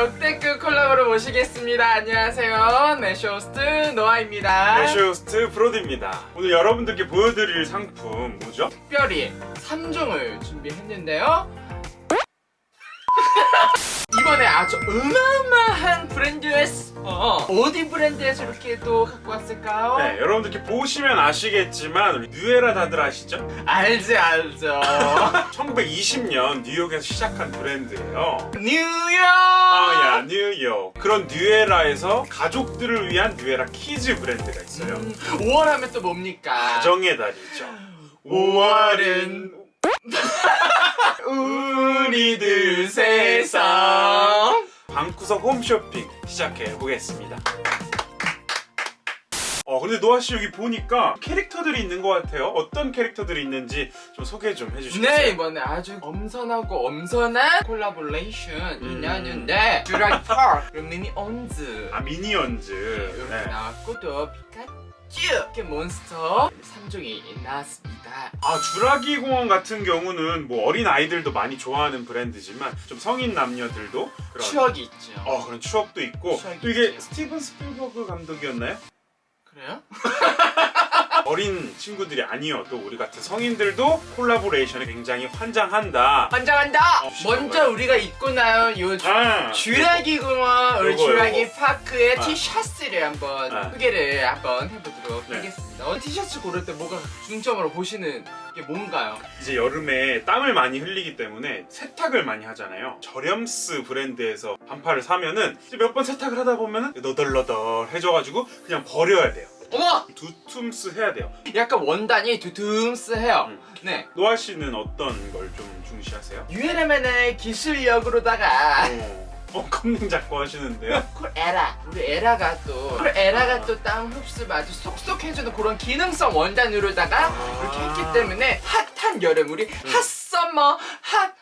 역대급 콜라보를 모시겠습니다. 안녕하세요. 네 쇼호스트 노아입니다. 네 쇼호스트 브로드입니다. 오늘 여러분들께 보여드릴 상품 뭐죠? 특별히 3종을 준비했는데요. 이번에 아주 어마어마한 브랜드에서 어, 어디 브랜드에서 이렇게 또 갖고 왔을까요? 네, 여러분들께 보시면 아시겠지만 New Era 다들 아시죠? 알지 알죠. 1920년 뉴욕에서 시작한 브랜드예요. 뉴욕. 아, 야, 뉴욕. 그런 New Era에서 가족들을 위한 New Era kids 브랜드가 있어요. 음, 5월 하면 또 뭡니까? 가정의 달이죠. 5월은 우리들 세상 방구석 홈쇼핑 시작해 보겠습니다. 어 근데 노아 씨 여기 보니까 캐릭터들이 있는 것 같아요. 어떤 캐릭터들이 있는지 좀 소개 좀 해주시겠어요? 네 이번에 아주 엄선하고 엄선한 콜라보레이션 인연인데 쥬라기 파크 그리고 미니언즈 아 미니언즈. 이렇게 네. 나왔고 또 피카츄 이렇게 몬스터 3종이 나왔습니다 아 쥬라기 공원 같은 경우는 뭐 어린 아이들도 많이 좋아하는 브랜드지만 좀 성인 남녀들도 그런 추억이 있죠 어 그런 추억도 있고 추억이 또 이게 있죠. 스티븐 스필버그 감독이었나요? 그래요? 어린 친구들이 아니어도 우리 같은 성인들도 콜라보레이션에 굉장히 환장한다. 환장한다! 어, 먼저 우리가 입고 나온 요 아, 공원 우리 요거. 파크의 아. 티셔츠를 한번 아. 소개를 한번 해보도록 네. 하겠습니다 어, 티셔츠 고를 때 뭐가 중점으로 보시는 게 뭔가요? 이제 여름에 땀을 많이 흘리기 때문에 세탁을 많이 하잖아요. 저렴스 브랜드에서 반팔을 사면은 몇 번 세탁을 하다 보면은 너덜너덜 해져가지고 그냥 버려야 돼요. 어머! 두툼스 해야 돼요. 약간 원단이 두툼스해요 음. 네 노아 씨는 어떤 걸 좀 중시하세요? 뉴에라만의 기술력으로다가 어, 어 컴닝 잡고 하시는데요. 쿨 에라 우리 에라가 또쿨 에라가 또땀 흡수를 아주 쏙쏙 해주는 그런 기능성 원단으로다가 아. 이렇게 했기 때문에 핫한 여름 우리 핫서머 핫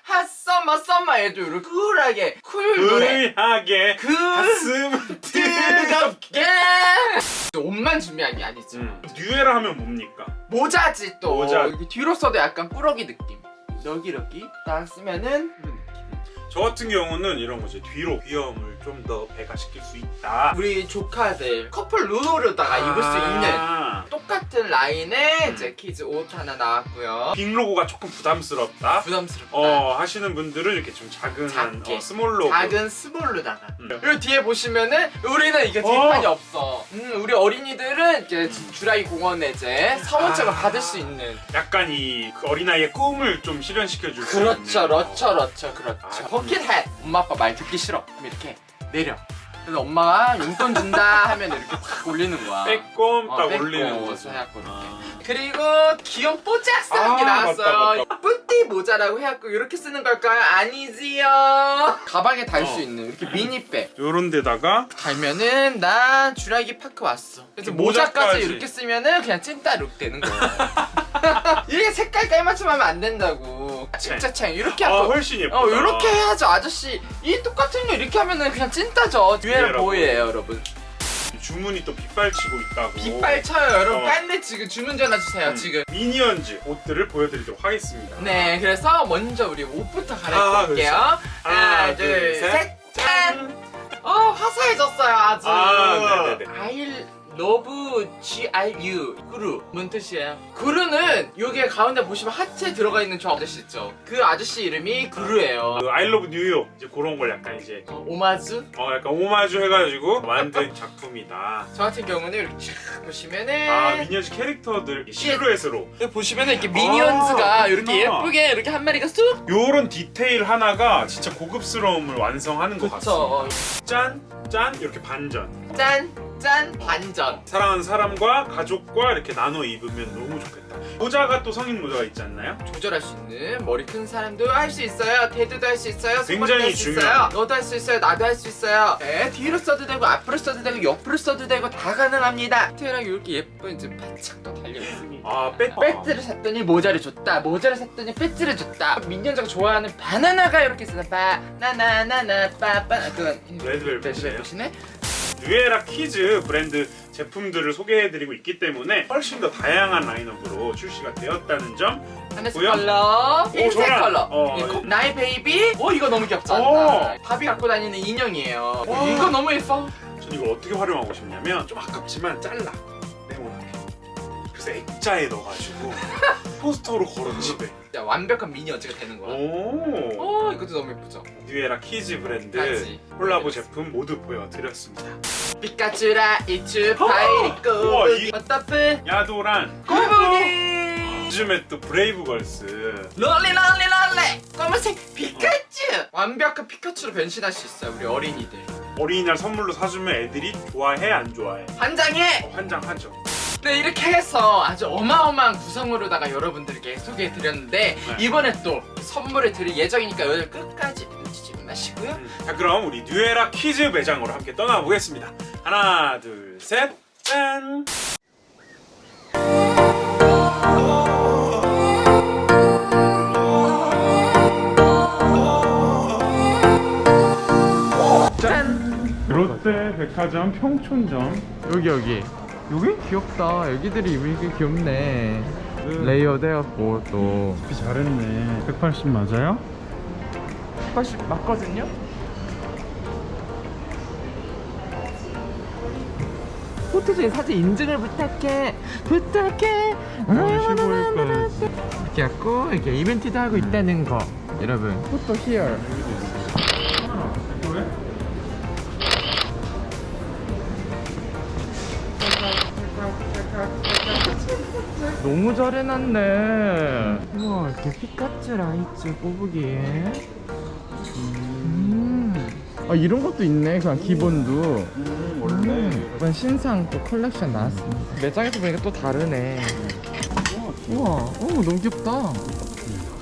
핫서머 썸머에도 이렇게 쿨하게 쿨 노래 불하게 그 가슴 뜨겁게 옷만 준비한 게 아니죠 음. 뉴에라 하면 뭡니까? 모자지 또 모자. 이렇게 뒤로 써도 약간 꾸러기 느낌 여기 이렇게 딱 쓰면은 느낌. 저 같은 경우는 이런 거죠. 뒤로 귀여움을 좀 더 배가시킬 수 있다. 우리 조카들 커플 룩으로다가 입을 수 있는 아. 똑같은 라인의 음. 이제 키즈 옷 하나 나왔고요 big 로고가 조금 부담스럽다. 부담스럽다 어 하시는 분들은 이렇게 좀 작은. 어, small 로고. 작은 small로다가 음. 그리고 뒤에 보시면은 우리는 이게 뒷판이 없어 음, 우리 어린이들은 이제 쥬라기 공원에 이제 사원증을 아. 받을 수 있는 약간 이 그 어린아이의 꿈을 좀 실현시켜 줄수 그렇죠 있는. 그렇죠 그렇죠 그렇죠 아, bucket hat 엄마 아빠 말 듣기 싫어 이렇게 내려. 그래서 엄마가 용돈 준다 하면 이렇게 탁 올리는 거야. 빼꼼 어, 딱 빼꼼 올리는 거죠. 서 해갖고. 이렇게 아. 그리고 귀여운 뽀짝스러운 게 아, 나왔어요. petit 모자라고 해갖고 이렇게 쓰는 걸까요? 아니지요. 가방에 달수 어. 있는 이렇게 미니백. 요런 데다가? 달면은 나 주라기 파크 왔어. 그래서 모자까지, 모자까지. 이렇게 쓰면은 그냥 찐따 룩 되는 거예요 이게 색깔 깔맞춤하면 안 된다고 진짜 창 이렇게 아 하고 훨씬 예쁘다. 어 이렇게 해야죠 아저씨 이 똑같은 거 이렇게 하면은 그냥 찐따죠 뉴에라 뉴에라 boy예요 여러분 주문이 또 빗발치고 있다고. 빗발 쳐요 여러분 어. 빨리 지금 주문 전화 주세요 음. 지금 미니언즈 옷들을 보여드리도록 하겠습니다. 네 그래서 먼저 우리 옷부터 아, 갈아입고 올게요 하나 하나, 둘, 셋. 둘셋짠 어 화사해졌어요 아주 아, 네네네. I love GRU 구루 뭔 뜻이에요? 구루는 여기에 가운데 보시면 하트에 들어가 있는 저 아저씨 있죠 그 아저씨 이름이 구루예요 그 I love New York 이제 그런 걸 약간 이제 어, 오마주 어 약간 오마주 해가지고 만든 작품이다. 저 같은 경우는 이렇게 쫙 보시면은 아 미니언즈 캐릭터들 실루엣으로 여기 보시면은 이렇게 미니언즈가 아, 이렇게. 예쁘게 이렇게 한 마리가 쑥 요런 디테일 하나가 진짜 고급스러움을 완성하는 것 같습니다. 그쵸 짠, 짠 이렇게 반전. 짠! 짠! 반전 사랑하는 사람과 가족과 이렇게 나눠 입으면 너무 좋겠다. 모자가 또 성인 모자가 있지 않나요? 조절할 수 있는 머리 큰 사람도 할 수 있어요 대두도 할 수 있어요 굉장히 할수 있어요 중요한. 너도 할 수 있어요 나도 할 수 있어요 네, 뒤로 써도 되고 앞으로 써도 되고 옆으로 써도 되고 다 가능합니다 특별하게 이렇게 예쁜 이제 배지도 달려있습니다 아 배. 배지를 샀더니 모자를 줬다 모자를 샀더니 배지를 줬다 미니언즈가 좋아하는 바나나가 이렇게 있어 바나나나나 빠빠 그건. 레드벨벳이네 뉴에라 키즈 브랜드 제품들을 소개해드리고 있기 때문에 훨씬 더 다양한 라인업으로 출시가 되었다는 점 하늘색 뭐야? 컬러, 흰색 저랑, 컬러. 어, 이- 나의 baby. 오 이거 너무 귀엽지 않나? 어. 밥이 갖고 다니는 인형이에요. 와. 이거 너무 예뻐. 전 이거 어떻게 활용하고 싶냐면 좀 아깝지만 잘라 네모나게 그래서 액자에 넣어가지고 포스터로 걸어 집에 완벽한 미니어처가 되는 거야. 오. 오 이것도 너무 예쁘죠. 뉴에라 키즈 브랜드 맞지. 콜라보 제품 모두 보여드렸습니다. 피카츄 라이츄 우와, 파이리코. 이- 어따프 야도란 꼬부기 요즘에 또 브레이브걸스. 롤리 롤리 롤리! 검은색 피카츄! 완벽한 피카츄로 변신할 수 있어요 우리 어린이들. 어린이날 선물로 사주면 애들이 좋아해 안 좋아해? 환장해! 어, 환장하죠 네 이렇게 해서 아주 어마어마한 구성으로다가 여러분들께 소개해 드렸는데 네. 이번에 또 선물을 드릴 예정이니까 여러분 끝까지 놓치지 마시고요. 음, 자 그럼 우리 뉴에라 키즈 매장으로 함께 떠나보겠습니다. 하나 둘셋짠! 짠! 롯데 백화점 평촌점. 여기 여기 여기? 귀엽다. 애기들이 입으니까 귀엽네. 레이어드 해갖고 또. 비 잘했네. 180 맞아요? 80 맞거든요? 포토존 사진 인증을 부탁해. 부탁해. 어, 15일까지 이렇게 갖고 이렇게 이벤트도 하고 있다는 거. 여러분. 포토 히어 너무 잘 해놨네. 우와 이렇게 피카츄 라이츄 꼬부기에. 음. 아 이런 것도 있네 그냥 기본도. 음, 원래. 이번 신상 또 컬렉션 나왔습니다. 매장에서 보니까 또 다르네. 우와 오 너무 귀엽다.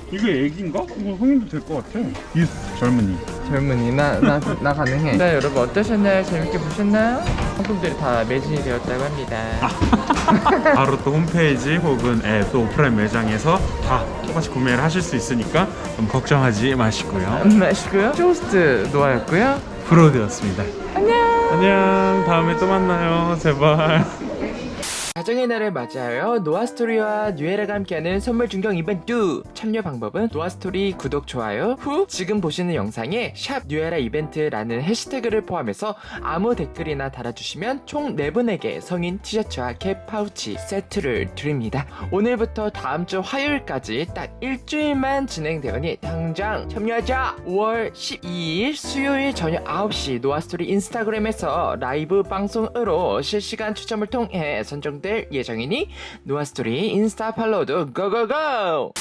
이게 애기인가? 이거 성인도 될 것 같아. 이 젊은이. 젊은이 나, 나, 나 가능해. 네 여러분 어떠셨나요? 재밌게 보셨나요? 상품들이 다 매진이 되었다고 합니다. 바로 또 홈페이지 혹은 앱, 또 오프라인 매장에서 다 똑같이 구매를 하실 수 있으니까 너무 걱정하지 마시고요. 마시고요. 쇼호스트 노아였고요. 프로되었습니다. 안녕! 안녕! 다음에 또 만나요. 제발 가정의 날을 맞이하여 노아스토리와 뉴에라가 함께하는 선물 증정 이벤트 참여 방법은 노아스토리 구독 좋아요 후 지금 보시는 영상에 샵 뉴에라 이벤트라는 해시태그를 포함해서 아무 댓글이나 달아주시면 총 4분에게 성인 티셔츠와 캡 파우치 세트를 드립니다. 오늘부터 다음 주 화요일까지 딱 일주일만 진행되오니 당장 참여하자! 5월 12일 수요일 저녁 9시 노아스토리 인스타그램에서 라이브 방송으로 실시간 추첨을 통해 선정될 예정이니 노아스토리 인스타 팔로우도 go go go